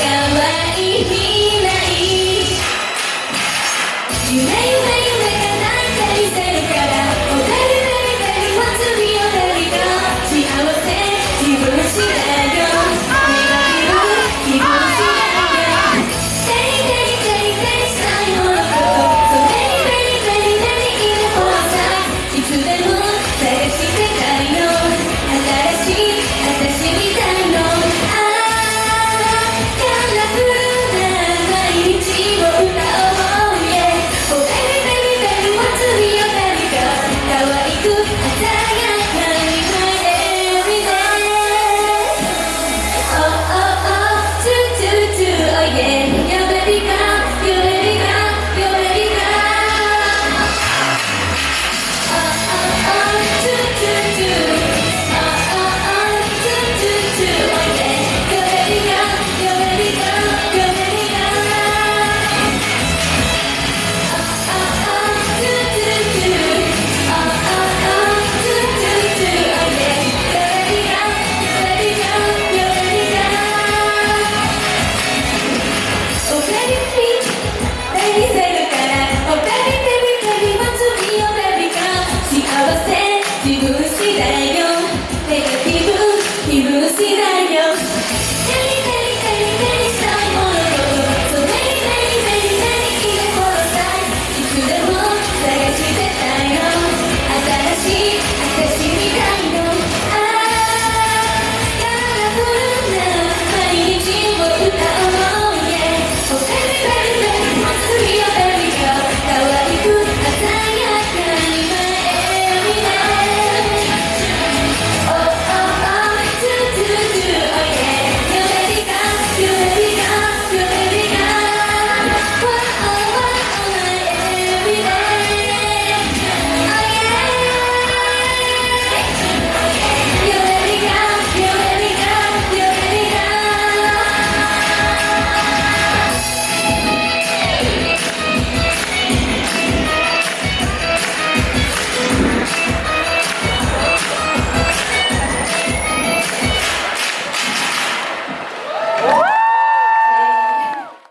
はいい未来。夢よ again. センシ